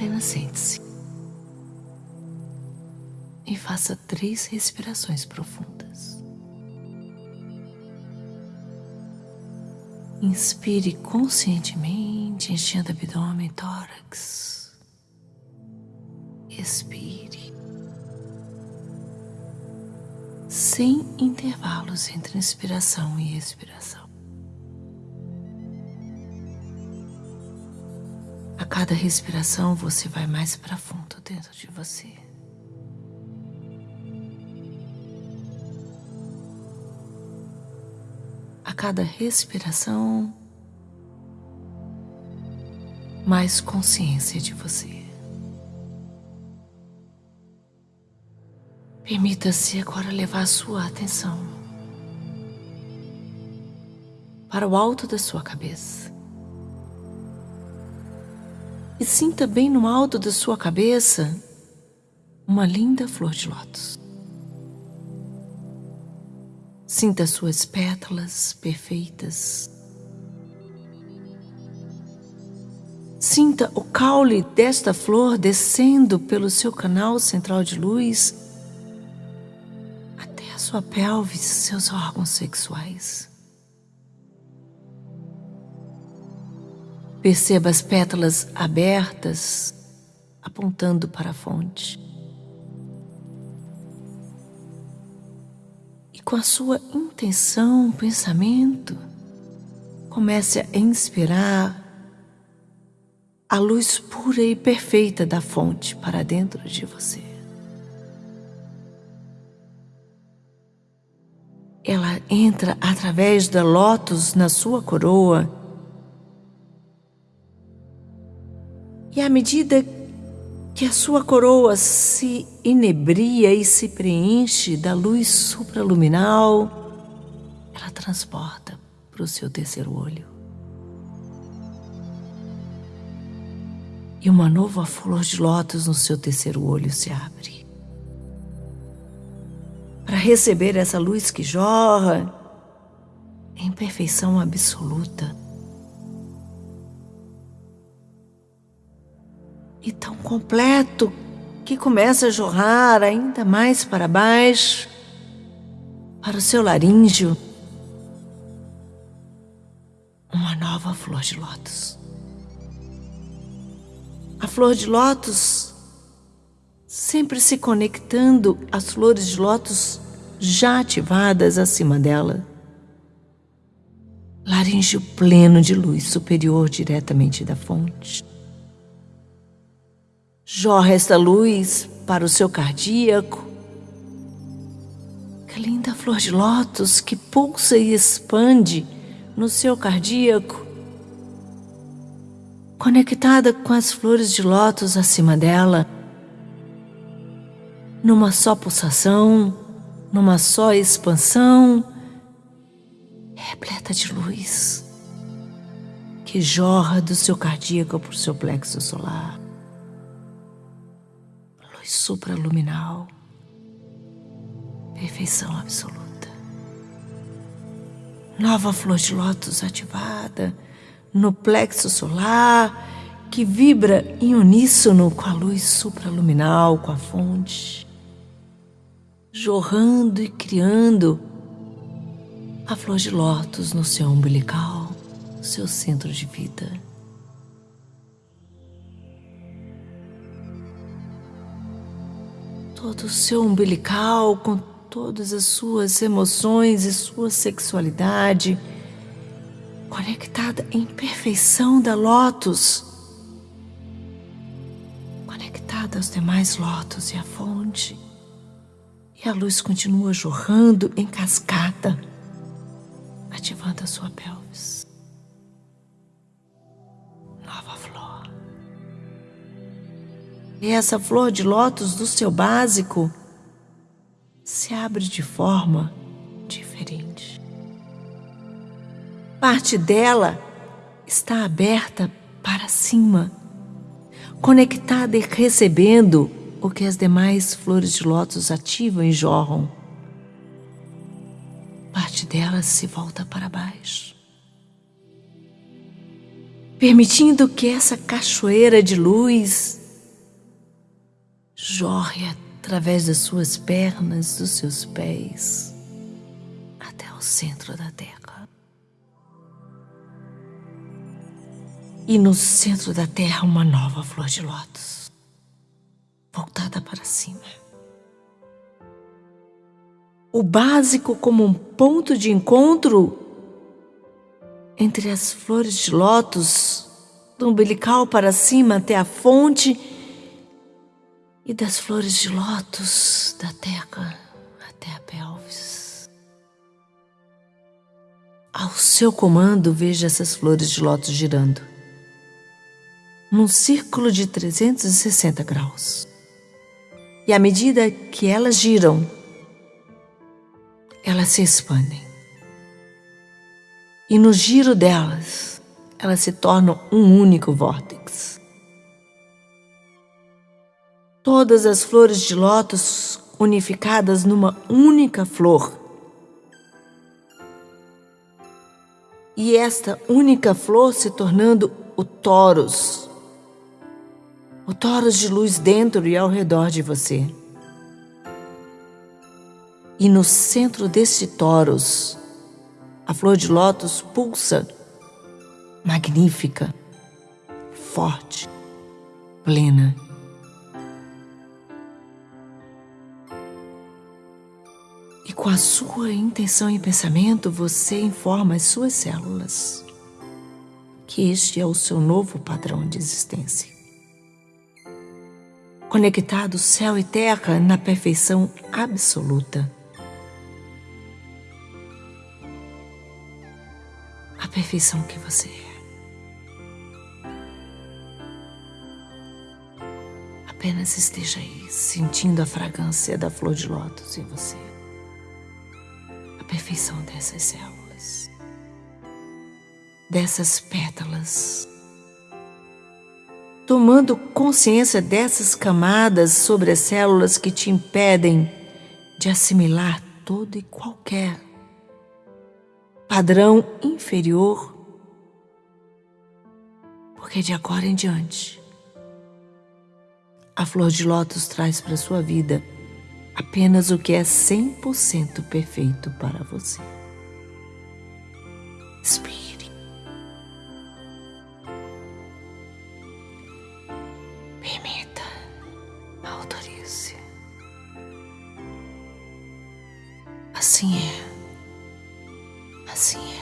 Apenas sente-se e faça três respirações profundas. Inspire conscientemente, enchendo abdômen e tórax. Expire. Sem intervalos entre inspiração e expiração. Cada respiração você vai mais para fundo dentro de você. A cada respiração, mais consciência de você. Permita-se agora levar a sua atenção para o alto da sua cabeça e sinta bem no alto da sua cabeça uma linda flor de lótus. Sinta suas pétalas perfeitas. Sinta o caule desta flor descendo pelo seu canal central de luz até a sua pelve e seus órgãos sexuais. Perceba as pétalas abertas, apontando para a fonte. E com a sua intenção, pensamento, comece a inspirar a luz pura e perfeita da fonte para dentro de você. Ela entra através da lótus na sua coroa E à medida que a sua coroa se inebria e se preenche da luz supraluminal, ela transporta para o seu terceiro olho. E uma nova flor de lótus no seu terceiro olho se abre. Para receber essa luz que jorra em perfeição absoluta e tão completo que começa a jorrar ainda mais para baixo, para o seu laríngeo, uma nova flor de lótus. A flor de lótus sempre se conectando às flores de lótus já ativadas acima dela. Laríngeo pleno de luz superior diretamente da fonte. Jorra esta luz para o seu cardíaco. Que linda flor de lótus que pulsa e expande no seu cardíaco, conectada com as flores de lótus acima dela, numa só pulsação, numa só expansão, repleta de luz. Que jorra do seu cardíaco para o seu plexo solar supraluminal, perfeição absoluta. Nova flor de lótus ativada no plexo solar que vibra em uníssono com a luz supraluminal, com a fonte, jorrando e criando a flor de lótus no seu umbilical, seu centro de vida. Todo o seu umbilical, com todas as suas emoções e sua sexualidade, conectada em perfeição da lótus, conectada aos demais lótus e à fonte. E a luz continua jorrando em cascata, ativando a sua pelvis. E essa flor de lótus do seu básico se abre de forma diferente. Parte dela está aberta para cima, conectada e recebendo o que as demais flores de lótus ativam e jorram. Parte dela se volta para baixo, permitindo que essa cachoeira de luz jorre através das suas pernas, dos seus pés, até o centro da terra. E no centro da terra, uma nova flor de lótus, voltada para cima. O básico como um ponto de encontro entre as flores de lótus, do umbilical para cima até a fonte e das flores de lótus da terra até a pelvis. Ao seu comando, veja essas flores de lótus girando num círculo de 360 graus. E à medida que elas giram, elas se expandem. E no giro delas, elas se tornam um único vórtex. Todas as flores de lótus unificadas numa única flor. E esta única flor se tornando o toros, o toros de luz dentro e ao redor de você. E no centro deste toros, a flor de lótus pulsa, magnífica, forte, plena. Com a sua intenção e pensamento, você informa as suas células que este é o seu novo padrão de existência conectado céu e terra na perfeição absoluta. A perfeição que você é. Apenas esteja aí, sentindo a fragrância da flor de lótus em você. Perfeição dessas células, dessas pétalas. Tomando consciência dessas camadas sobre as células que te impedem de assimilar todo e qualquer padrão inferior, porque de agora em diante, a flor de lótus traz para sua vida apenas o que é 100% perfeito para você. Espírito. Assim é. Assim é.